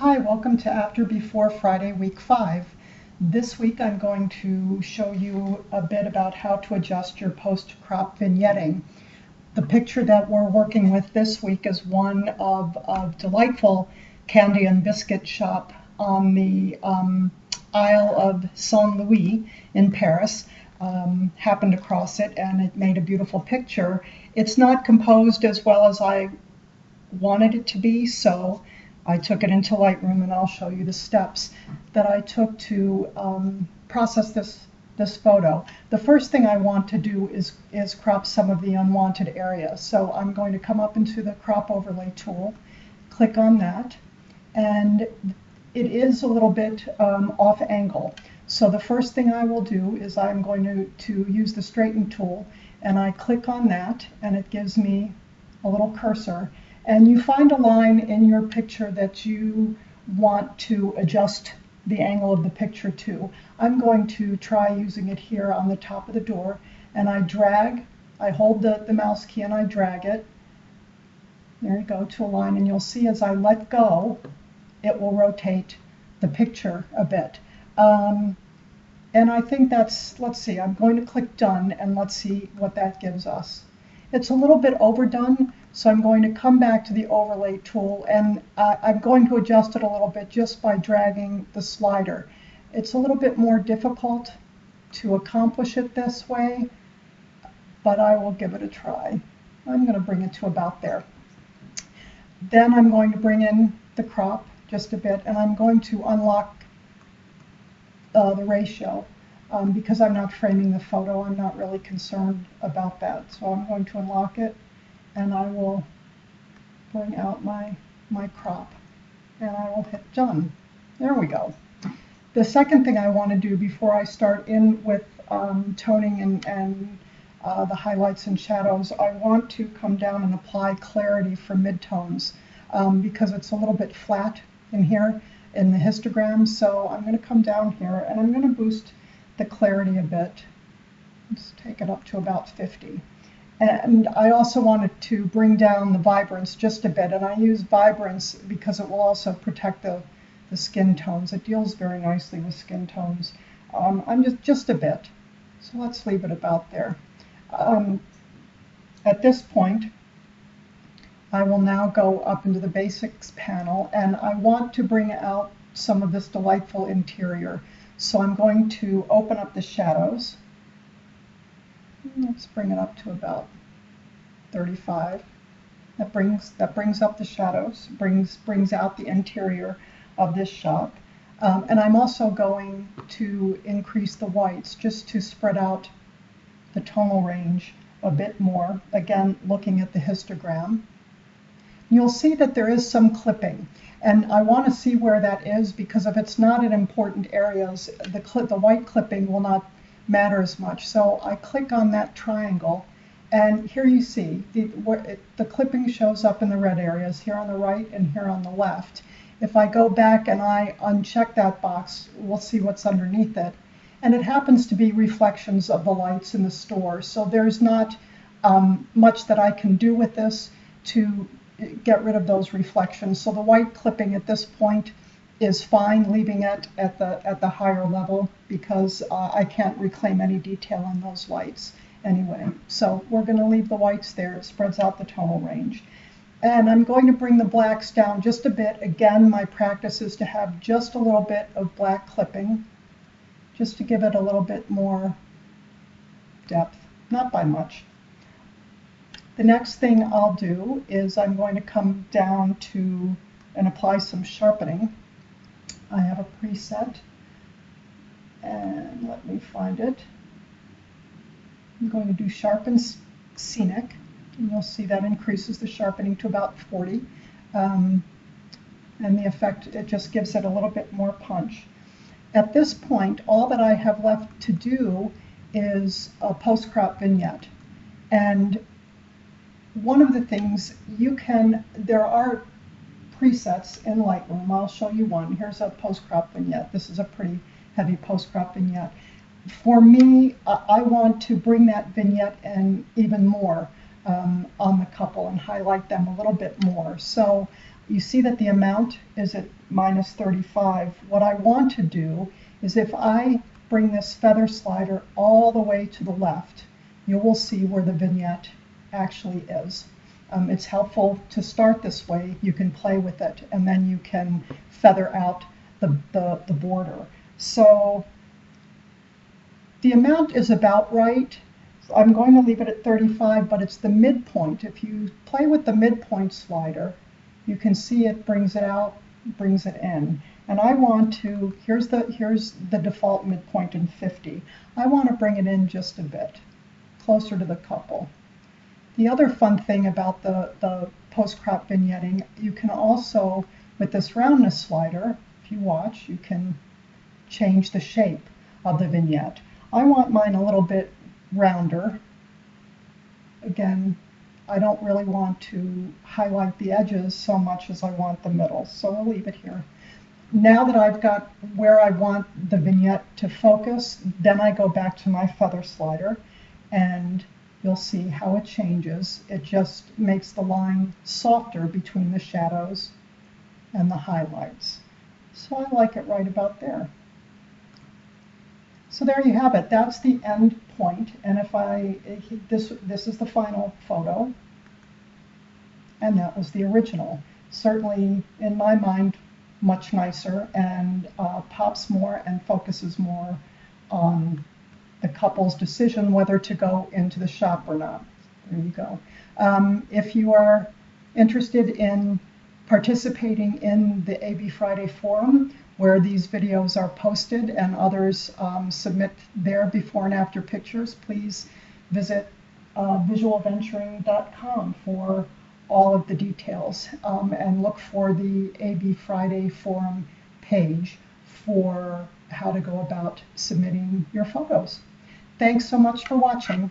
Hi, welcome to After Before Friday, week five. This week I'm going to show you a bit about how to adjust your post-crop vignetting. The picture that we're working with this week is one of a delightful candy and biscuit shop on the um, Isle of Saint Louis in Paris. Um, happened across it and it made a beautiful picture. It's not composed as well as I wanted it to be, so I took it into Lightroom and I'll show you the steps that I took to um, process this this photo. The first thing I want to do is, is crop some of the unwanted areas. So I'm going to come up into the crop overlay tool, click on that, and it is a little bit um, off angle. So the first thing I will do is I'm going to, to use the straighten tool and I click on that and it gives me a little cursor and you find a line in your picture that you want to adjust the angle of the picture to. I'm going to try using it here on the top of the door and I drag, I hold the, the mouse key and I drag it. There you go to a line and you'll see as I let go it will rotate the picture a bit. Um, and I think that's, let's see, I'm going to click done and let's see what that gives us. It's a little bit overdone, so I'm going to come back to the overlay tool and uh, I'm going to adjust it a little bit just by dragging the slider. It's a little bit more difficult to accomplish it this way, but I will give it a try. I'm going to bring it to about there. Then I'm going to bring in the crop just a bit and I'm going to unlock uh, the ratio um, because I'm not framing the photo, I'm not really concerned about that. So I'm going to unlock it and I will bring out my, my crop and I will hit done. There we go. The second thing I want to do before I start in with um, toning and, and uh, the highlights and shadows, I want to come down and apply clarity for midtones um, because it's a little bit flat in here in the histogram. So I'm going to come down here and I'm going to boost the clarity a bit. Let's take it up to about 50. And I also wanted to bring down the vibrance just a bit. And I use vibrance because it will also protect the, the skin tones. It deals very nicely with skin tones. Um, I'm just, just a bit. So let's leave it about there. Um, at this point, I will now go up into the basics panel and I want to bring out some of this delightful interior. So I'm going to open up the shadows. Let's bring it up to about 35. That brings that brings up the shadows, brings brings out the interior of this shop. Um, and I'm also going to increase the whites just to spread out the tonal range a bit more. Again, looking at the histogram. You'll see that there is some clipping. And I want to see where that is because if it's not in important areas, the, the white clipping will not matter as much. So I click on that triangle and here you see the, it, the clipping shows up in the red areas here on the right and here on the left. If I go back and I uncheck that box, we'll see what's underneath it. And it happens to be reflections of the lights in the store. So there's not um, much that I can do with this to get rid of those reflections. So the white clipping at this point is fine, leaving it at the at the higher level because uh, I can't reclaim any detail on those lights anyway. So we're going to leave the whites there. It spreads out the tonal range. And I'm going to bring the blacks down just a bit. Again, my practice is to have just a little bit of black clipping, just to give it a little bit more depth, not by much. The next thing I'll do is I'm going to come down to and apply some sharpening. I have a preset and let me find it. I'm going to do sharpen scenic and you'll see that increases the sharpening to about 40 um, and the effect it just gives it a little bit more punch. At this point all that I have left to do is a post-crop vignette and one of the things you can, there are presets in Lightroom. I'll show you one. Here's a post-crop vignette. This is a pretty heavy post-crop vignette. For me, I want to bring that vignette in even more um, on the couple and highlight them a little bit more. So you see that the amount is at minus 35. What I want to do is if I bring this feather slider all the way to the left, you will see where the vignette actually is. Um, it's helpful to start this way. You can play with it and then you can feather out the, the, the border. So the amount is about right. I'm going to leave it at 35, but it's the midpoint. If you play with the midpoint slider, you can see it brings it out, brings it in. And I want to, here's the, here's the default midpoint in 50. I want to bring it in just a bit, closer to the couple. The other fun thing about the, the post-crop vignetting, you can also, with this roundness slider, if you watch, you can change the shape of the vignette. I want mine a little bit rounder. Again, I don't really want to highlight the edges so much as I want the middle, so I'll leave it here. Now that I've got where I want the vignette to focus, then I go back to my feather slider and you'll see how it changes. It just makes the line softer between the shadows and the highlights. So I like it right about there. So there you have it. That's the end point. And if I, this, this is the final photo. And that was the original. Certainly, in my mind, much nicer and uh, pops more and focuses more on the couple's decision whether to go into the shop or not. There you go. Um, if you are interested in participating in the AB Friday Forum, where these videos are posted and others um, submit their before and after pictures, please visit uh, visualventuring.com for all of the details um, and look for the AB Friday forum page for how to go about submitting your photos. Thanks so much for watching.